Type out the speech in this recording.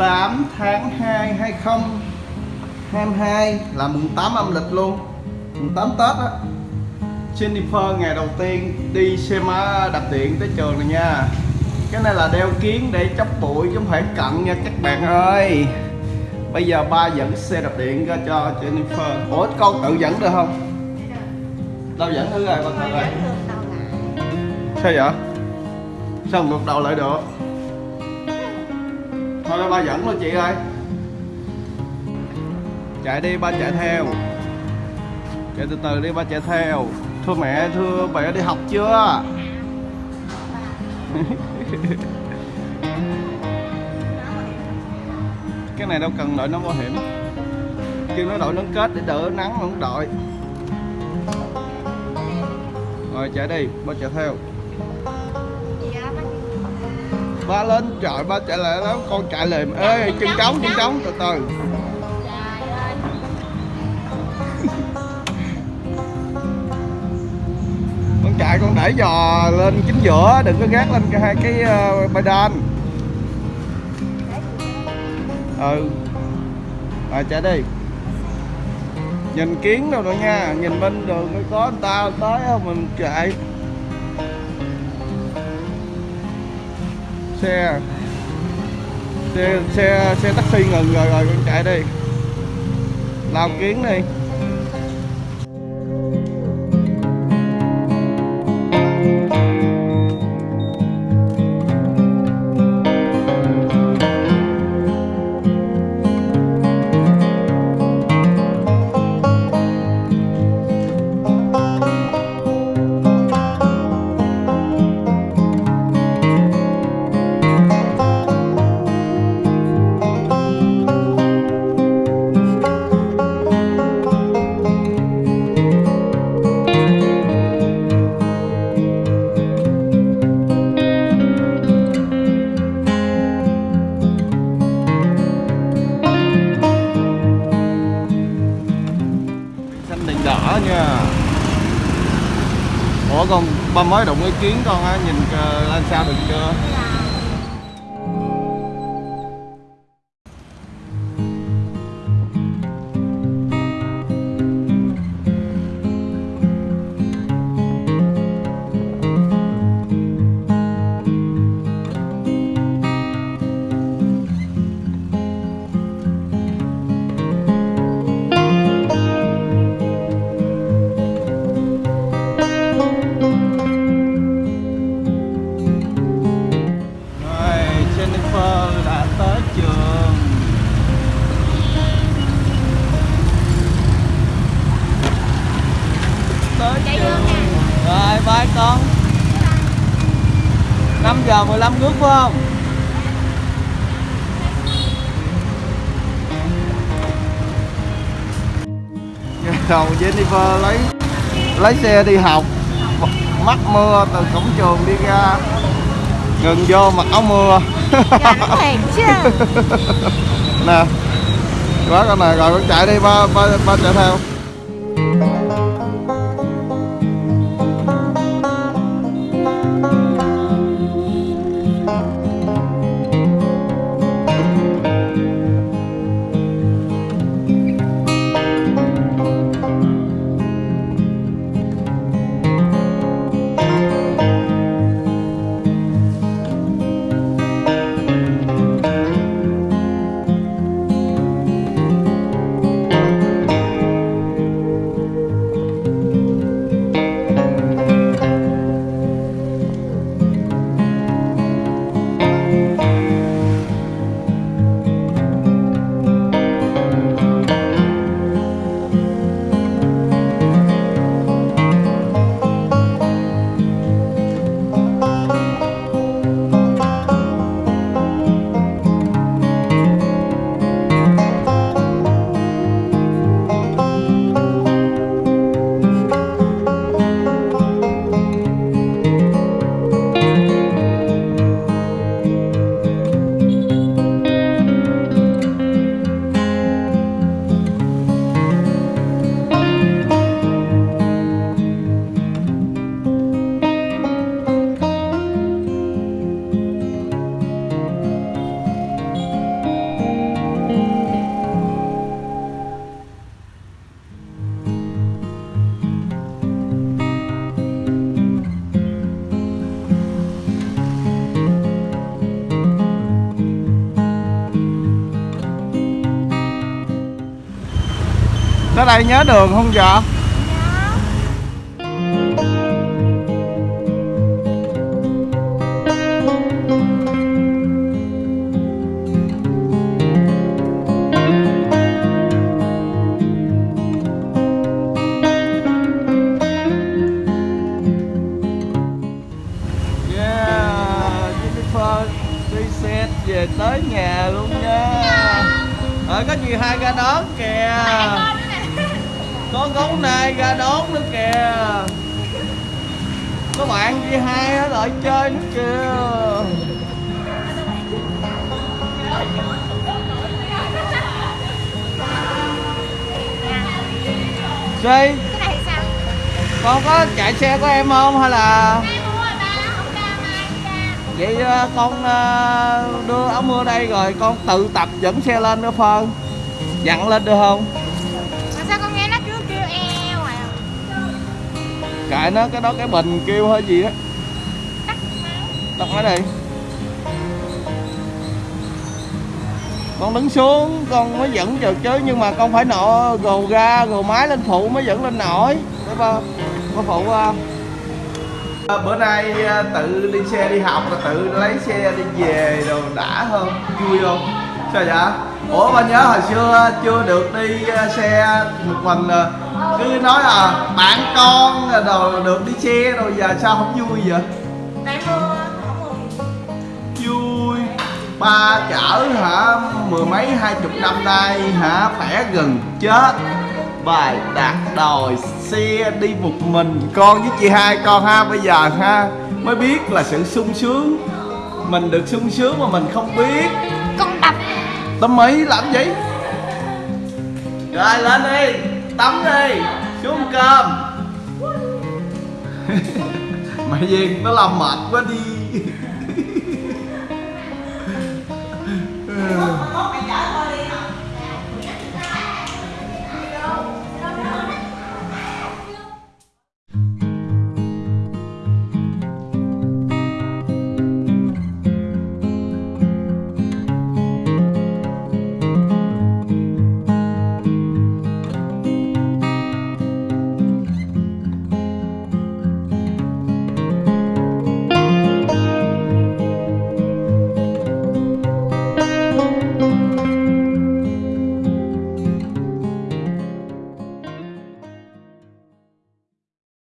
18 tháng 2 2022 là mùng 8 âm lịch luôn mùng 8 Tết á. Jennifer ngày đầu tiên đi xe máy đạp điện tới trường này nha. Cái này là đeo kiến để chấp bụi chứ không phải cận nha các bạn ơi. Bây giờ ba dẫn xe đạp điện ra cho Jennifer. Ủa con tự dẫn được không? Đâu dẫn thử rồi con thử rồi. Sao vậy? Sao ngược đầu lại được thôi ba dẫn luôn chị ơi. Chạy đi, ba chạy theo. Chạy từ từ đi, ba chạy theo. Thưa mẹ thưa mẹ đi học chưa? Cái này đâu cần đội nón bảo hiểm. Kêu nó đội nón kết để đỡ nắng mà không đội. Rồi, chạy đi, ba chạy theo ba lên. Trời ba chạy lại đó con chạy liền ê chân trống chân trống từ từ. Con chạy con đẩy giò lên chính giữa đừng có gác lên cái hai cái uh, pedal ừ. Rồi chạy đi. Nhìn kiến đâu nữa nha nhìn bên đường mới có người ta tới không mình chạy xe. Xe xe xe taxi ngừng rồi rồi con chạy đi. Làm kiến đi. Ủa con ba mới đụng ý kiến con á nhìn uh, lên sao được chưa? Dạ. 5 giờ 15 phút phải không? Đầu Jennifer lấy lấy xe đi học. Mắc mưa từ cổng trường đi ra. Ngừng vô mặc áo mưa. Chứ. Nè quá con này rồi con chạy đi ba ba ba chạy theo tới đây nhớ đường không vợ Yeah, đi xe về tới nhà luôn nha. ở có gì hai ra đón kìa. Có gấu nai ra đón nữa kìa. Có bạn đi hai ở lại chơi nữa kìa. Duy, Cái này sao? con có chạy xe của em không hay là vậy à, con à, đưa áo mưa đây rồi con tự tập dẫn xe lên nữa phân dặn lên được không kệ nó, cái đó cái bình kêu hơi gì đó. Tao máy. đi con đứng xuống, con mới dẫn được chứ nhưng mà con phải nọ gồ ga, gồ máy lên phụ mới dẫn lên nổi. Phải không? Có phụ không? À, bữa nay à, tự đi xe đi học là tự lấy xe đi về rồi đã hơn, vui không? Sao vậy? Ủa ba nhớ hồi xưa chưa được đi à, xe một mình à, cứ nói là bạn con rồi được đi xe rồi giờ sao không vui vậy? Vui. Ba chở hả mười mấy hai chục năm nay hả khỏe gần chết. Bài đạt đòi xe đi một mình. Con với chị hai con ha bây giờ ha mới biết là sự sung sướng. Mình được sung sướng mà mình không biết. Tắm mấy làm gì rồi lên đi. Tắm đi. Xuống cơm. Mày Duyên nó làm mệt quá đi